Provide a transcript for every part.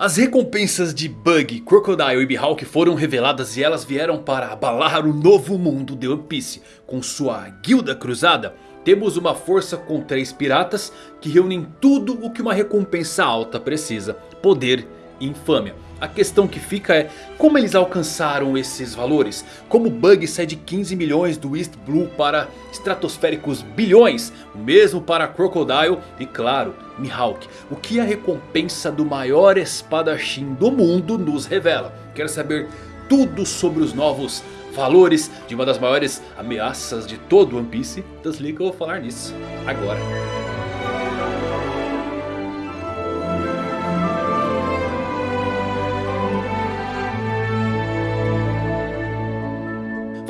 As recompensas de Bug, Crocodile e Mihawk foram reveladas e elas vieram para abalar o novo mundo de One Piece. Com sua guilda cruzada, temos uma força com três piratas que reúnem tudo o que uma recompensa alta precisa. Poder e infâmia. A questão que fica é como eles alcançaram esses valores? Como Bug sai de 15 milhões do East Blue para estratosféricos bilhões? O mesmo para Crocodile e claro, Mihawk. O que a recompensa do maior espadachim do mundo nos revela? Quero saber tudo sobre os novos valores de uma das maiores ameaças de todo One Piece? Desliga, eu vou falar nisso agora.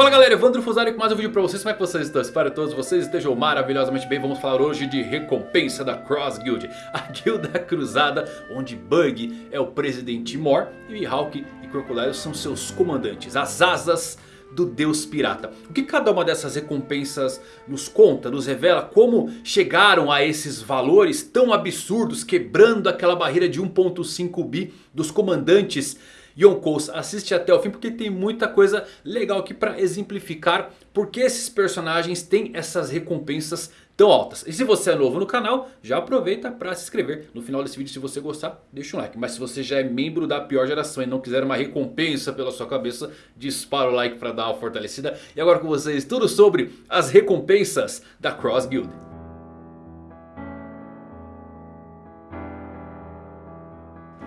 Fala galera, Evandro Fusari com mais um vídeo pra vocês, como é que vocês estão? Espero que todos vocês estejam maravilhosamente bem Vamos falar hoje de recompensa da Cross Guild A guilda cruzada onde Bug é o presidente Mor E Mihawk e Crocodile são seus comandantes As asas do deus pirata. O que cada uma dessas recompensas nos conta, nos revela como chegaram a esses valores tão absurdos, quebrando aquela barreira de 1.5 bi dos comandantes Yonkous assiste até o fim porque tem muita coisa legal aqui para exemplificar porque esses personagens têm essas recompensas tão altas. E se você é novo no canal, já aproveita para se inscrever. No final desse vídeo, se você gostar, deixa um like. Mas se você já é membro da pior geração e não quiser uma recompensa pela sua cabeça, dispara o like para dar uma fortalecida. E agora com vocês, tudo sobre as recompensas da Cross Guild.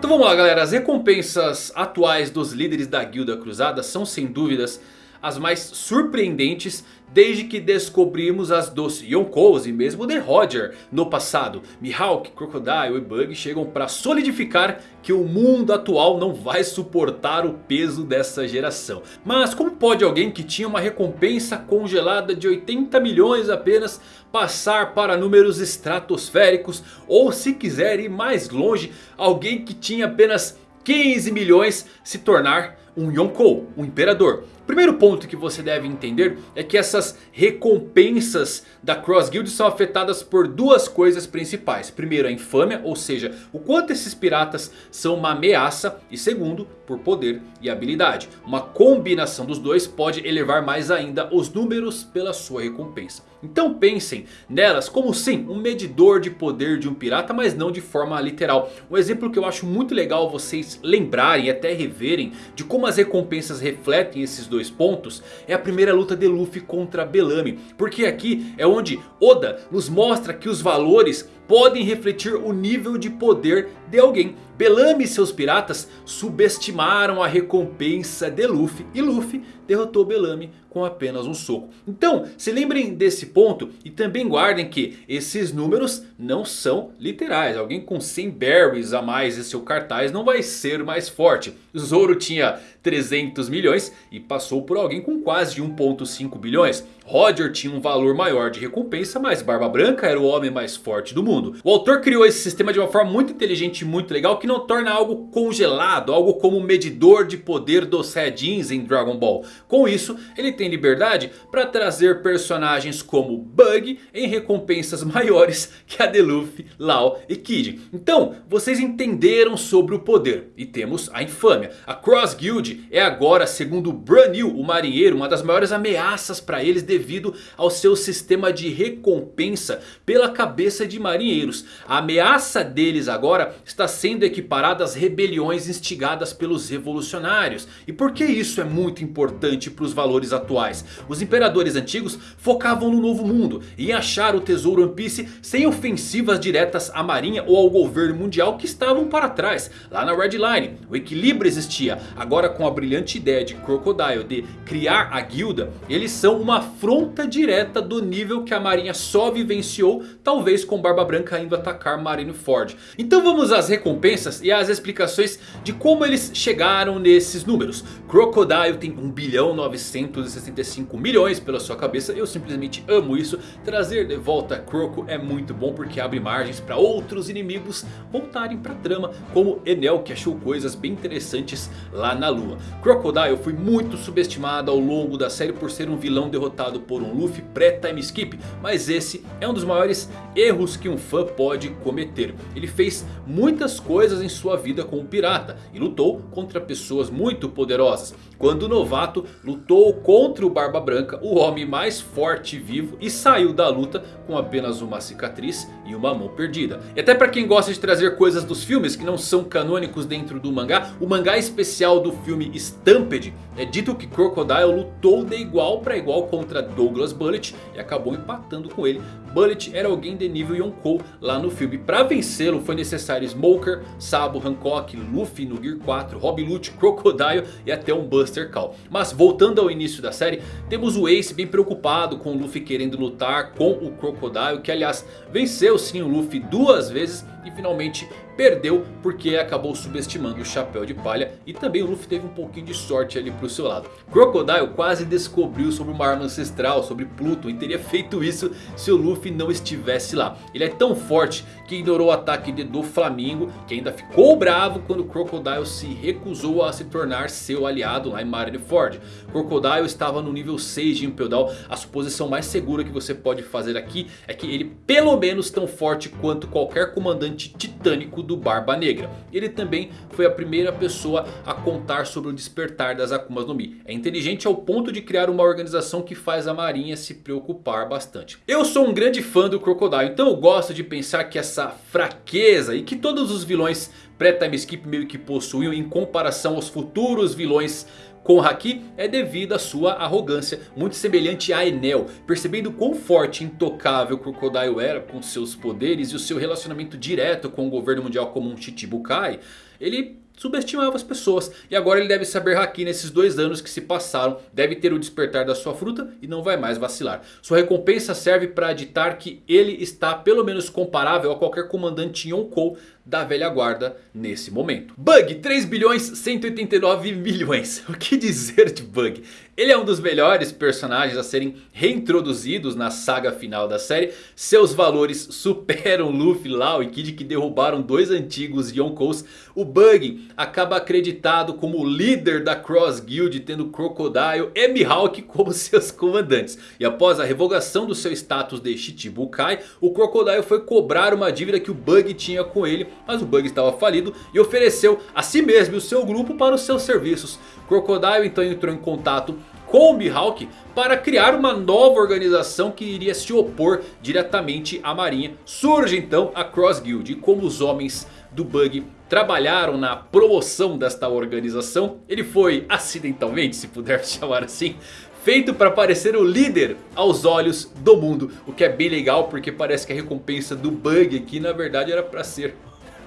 Então vamos lá galera, as recompensas atuais dos líderes da Guilda Cruzada são sem dúvidas as mais surpreendentes desde que descobrimos as dos Yonkous e mesmo de Roger no passado. Mihawk, Crocodile e Bug chegam para solidificar que o mundo atual não vai suportar o peso dessa geração. Mas como pode alguém que tinha uma recompensa congelada de 80 milhões apenas passar para números estratosféricos? Ou se quiser ir mais longe, alguém que tinha apenas 15 milhões se tornar um Yonkou, um imperador. Primeiro ponto que você deve entender é que essas recompensas da Cross Guild são afetadas por duas coisas principais. Primeiro a infâmia, ou seja, o quanto esses piratas são uma ameaça. E segundo, por poder e habilidade. Uma combinação dos dois pode elevar mais ainda os números pela sua recompensa. Então pensem nelas como sim um medidor de poder de um pirata, mas não de forma literal. Um exemplo que eu acho muito legal vocês lembrarem e até reverem de como as recompensas refletem esses dois pontos é a primeira luta de Luffy contra Bellamy. Porque aqui é onde Oda nos mostra que os valores podem refletir o nível de poder de alguém. Bellamy e seus piratas subestimaram a recompensa de Luffy e Luffy derrotou Bellamy com apenas um soco. Então se lembrem desse ponto e também guardem que esses números não são literais. Alguém com 100 berries a mais em seu cartaz não vai ser mais forte. Zoro tinha 300 milhões e passou por alguém com quase 1.5 bilhões. Roger tinha um valor maior de recompensa, mas Barba Branca era o homem mais forte do mundo. O autor criou esse sistema de uma forma muito inteligente e muito legal que não torna algo congelado, algo como medidor de poder dos Saiyajins em Dragon Ball. Com isso, ele tem liberdade para trazer personagens como Bug em recompensas maiores que a de Luffy, Lau e Kid. Então, vocês entenderam sobre o poder e temos a infâmia. A Cross Guild é agora, segundo Branil, o marinheiro, uma das maiores ameaças para eles devido ao seu sistema de recompensa pela cabeça de marinheiros. A ameaça deles agora está sendo equiparada às rebeliões instigadas pelos revolucionários. E por que isso é muito importante para os valores atuais? Os imperadores antigos focavam no novo mundo e em achar o tesouro One Piece sem ofensivas diretas à marinha ou ao governo mundial que estavam para trás. Lá na Red Line o equilíbrio existia. Agora com a brilhante ideia de Crocodile de criar a guilda, eles são uma afronta direta do nível que a marinha só vivenciou, talvez com Barba Branca indo atacar Marineford. Então vamos às recompensas e às explicações de como eles chegaram nesses números. Crocodile tem 1 bilhão 965 milhões pela sua cabeça, eu simplesmente amo isso. Trazer de volta Croco é muito bom porque abre margens para outros inimigos voltarem para a trama, como Enel que achou coisas bem interessantes lá na lua. Crocodile foi muito subestimado ao longo da série por ser um vilão derrotado por um Luffy pré-time skip. Mas esse é um dos maiores erros que um fã pode cometer. Ele fez muitas coisas em sua vida como pirata e lutou contra pessoas muito poderosas. Quando novato, lutou contra o Barba Branca, o homem mais forte vivo e saiu da luta com apenas uma cicatriz e uma mão perdida. E até para quem gosta de trazer coisas dos filmes que não são canônicos dentro do mangá, o mangá especial do filme Stampede é dito que Crocodile lutou de igual para igual contra Douglas Bullet e acabou empatando com ele. Bullet era alguém de nível Yonkou lá no filme. Para vencê-lo foi necessário Smoker, Sabo, Hancock, Luffy no Gear 4, Rob Lute, Crocodile e até um Buster Call. Mas voltando ao início da série, temos o Ace bem preocupado com o Luffy querendo lutar com o Crocodile. Que aliás venceu sim o Luffy duas vezes e finalmente perdeu porque acabou subestimando o chapéu de palha. E também o Luffy teve um pouquinho de sorte ali pro seu lado. Crocodile quase descobriu sobre uma arma ancestral, sobre Pluto. E teria feito isso se o Luffy não estivesse lá. Ele é tão forte que ignorou o ataque de do Flamingo. Que ainda ficou bravo quando Crocodile se recusou a se tornar seu aliado lá em Marineford. Crocodile estava no nível 6 de Impel Down. A suposição mais segura que você pode fazer aqui é que ele pelo menos tão forte quanto qualquer comandante titânico do Barba Negra. Ele também foi a primeira pessoa a contar sobre o despertar das Akumas no Mi. É inteligente ao ponto de criar uma organização que faz a marinha se preocupar bastante. Eu sou um grande fã do Crocodile, então eu gosto de pensar que essa fraqueza e que todos os vilões pré-time skip meio que possuíam em comparação aos futuros vilões com Haki é devido à sua arrogância, muito semelhante a Enel. Percebendo quão forte e intocável Crocodile era com seus poderes e o seu relacionamento direto com o governo mundial como um Chichibukai, ele subestimava as pessoas. E agora ele deve saber Haki nesses dois anos que se passaram. Deve ter o despertar da sua fruta e não vai mais vacilar. Sua recompensa serve para ditar que ele está pelo menos comparável a qualquer comandante Yonkou da velha guarda nesse momento. Bug 3 bilhões 189 milhões. O que dizer de Bug? Ele é um dos melhores personagens a serem reintroduzidos na saga final da série. Seus valores superam Luffy, Lau e Kid que derrubaram dois antigos Yonkous. O Bug acaba acreditado como líder da Cross Guild tendo Crocodile e Mihawk como seus comandantes. E após a revogação do seu status de Shichibukai, o Crocodile foi cobrar uma dívida que o Bug tinha com ele. Mas o Bug estava falido e ofereceu a si mesmo e o seu grupo para os seus serviços. Crocodile então entrou em contato com o Mihawk para criar uma nova organização que iria se opor diretamente à marinha. Surge então a Cross Guild e como os homens do Bug trabalharam na promoção desta organização. Ele foi acidentalmente, se puder chamar assim, feito para parecer o líder aos olhos do mundo. O que é bem legal porque parece que a recompensa do Bug aqui na verdade era para ser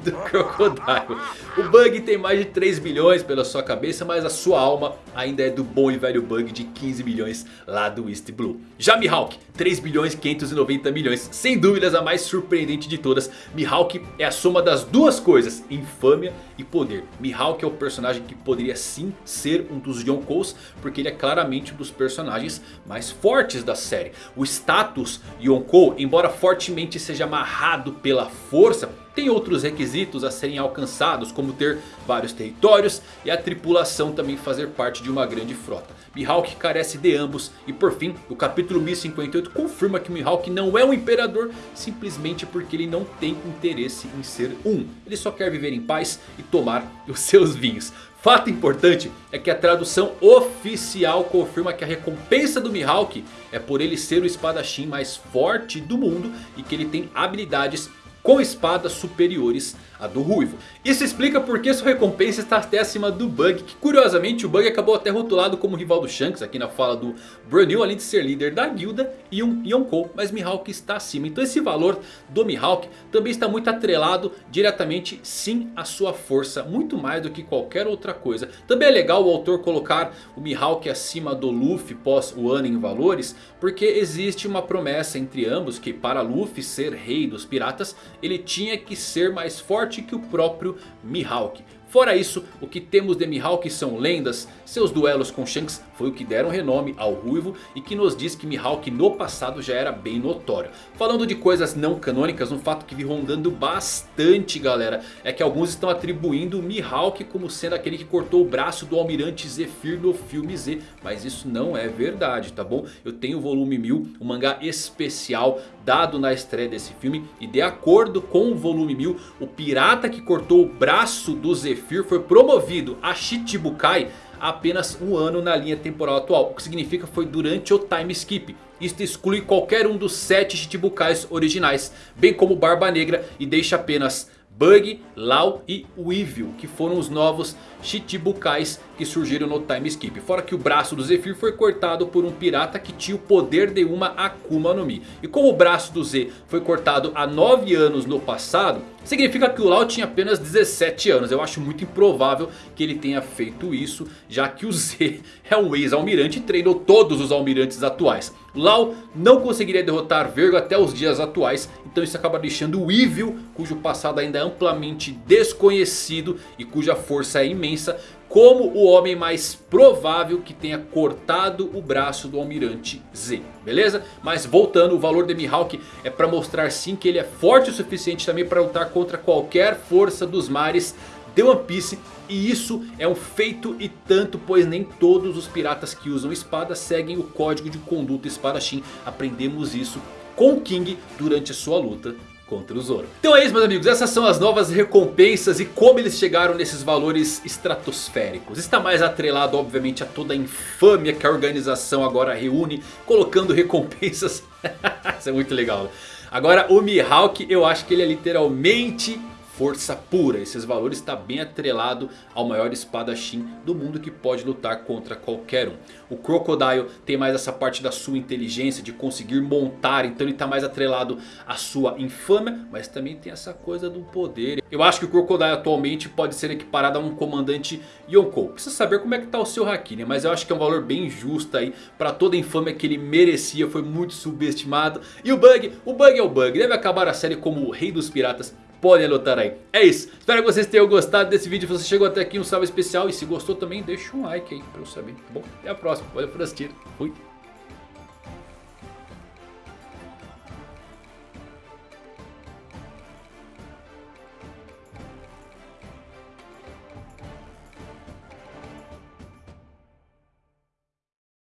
do Crocodile. O Bug tem mais de 3 bilhões pela sua cabeça, mas a sua alma ainda é do bom e velho Bug de 15 milhões lá do East Blue. Já Mihawk, 3 bilhões 590 milhões, sem dúvidas a mais surpreendente de todas. Mihawk é a soma das duas coisas, infâmia e poder. Mihawk é o personagem que poderia sim ser um dos Yonkous, porque ele é claramente um dos personagens mais fortes da série. O status Yonkou, embora fortemente seja amarrado pela força tem outros requisitos a serem alcançados como ter vários territórios e a tripulação também fazer parte de uma grande frota. Mihawk carece de ambos e por fim o capítulo 1058 confirma que Mihawk não é um imperador simplesmente porque ele não tem interesse em ser um. Ele só quer viver em paz e tomar os seus vinhos. Fato importante é que a tradução oficial confirma que a recompensa do Mihawk é por ele ser o espadachim mais forte do mundo e que ele tem habilidades com espadas superiores à do Ruivo. Isso explica porque sua recompensa está até acima do Bug, que curiosamente o Bug acabou até rotulado como rival do Shanks aqui na fala do Brunil, além de ser líder da guilda e um Yonkou, mas Mihawk está acima. Então esse valor do Mihawk também está muito atrelado diretamente sim à sua força, muito mais do que qualquer outra coisa. Também é legal o autor colocar o Mihawk acima do Luffy pós o ano em valores, porque existe uma promessa entre ambos que para Luffy ser rei dos piratas ele tinha que ser mais forte que o próprio Mihawk. Fora isso, o que temos de Mihawk são lendas, seus duelos com Shanks foi o que deram renome ao Ruivo e que nos diz que Mihawk no passado já era bem notório. Falando de coisas não canônicas, um fato que vi rondando bastante galera, é que alguns estão atribuindo Mihawk como sendo aquele que cortou o braço do Almirante Zephyr no filme Z, mas isso não é verdade, tá bom? Eu tenho o volume 1000, um mangá especial dado na estreia desse filme e de acordo com o volume 1000, o pirata que cortou o braço do Zephyr foi promovido a Shichibukai apenas um ano na linha temporal atual. O que significa foi durante o time skip. Isto exclui qualquer um dos sete Shichibukais originais. Bem como Barba Negra e deixa apenas Bug, Lau e Weevil, que foram os novos Chichibukais que surgiram no time skip. Fora que o braço do Zephyr foi cortado por um pirata que tinha o poder de uma Akuma no Mi. E como o braço do Z foi cortado há 9 anos no passado, significa que o Lau tinha apenas 17 anos. Eu acho muito improvável que ele tenha feito isso, já que o Z é um ex-almirante e treinou todos os almirantes atuais. Lau não conseguiria derrotar Vergo até os dias atuais. Então isso acaba deixando o Evil, cujo passado ainda é amplamente desconhecido e cuja força é imensa. Como o homem mais provável que tenha cortado o braço do Almirante Z. Beleza? Mas voltando, o valor de Mihawk é para mostrar sim que ele é forte o suficiente também para lutar contra qualquer força dos mares de One Piece. E isso é um feito e tanto, pois nem todos os piratas que usam espada seguem o código de conduta espadachim. Aprendemos isso com King durante a sua luta contra o Zoro. Então é isso meus amigos, essas são as novas recompensas e como eles chegaram nesses valores estratosféricos. Está mais atrelado obviamente a toda a infâmia que a organização agora reúne, colocando recompensas. isso é muito legal. Agora o Mihawk eu acho que ele é literalmente força pura. Esses valores está bem atrelado ao maior espadachim do mundo que pode lutar contra qualquer um. O Crocodile tem mais essa parte da sua inteligência de conseguir montar. Então ele está mais atrelado à sua infâmia. Mas também tem essa coisa do poder. Eu acho que o Crocodile atualmente pode ser equiparado a um comandante Yonkou. Precisa saber como é que está o seu Haki, né? Mas eu acho que é um valor bem justo aí. Para toda a infâmia que ele merecia. Foi muito subestimado. E o Bug, o Bug é o Bug. Deve acabar a série como o rei dos piratas podem anotar aí. É isso. Espero que vocês tenham gostado desse vídeo. Se você chegou até aqui, um salve especial. E se gostou também, deixa um like aí pra eu saber. Tá bom? Até a próxima. Valeu por assistir. Fui.